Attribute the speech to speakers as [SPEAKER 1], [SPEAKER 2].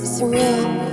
[SPEAKER 1] It's real.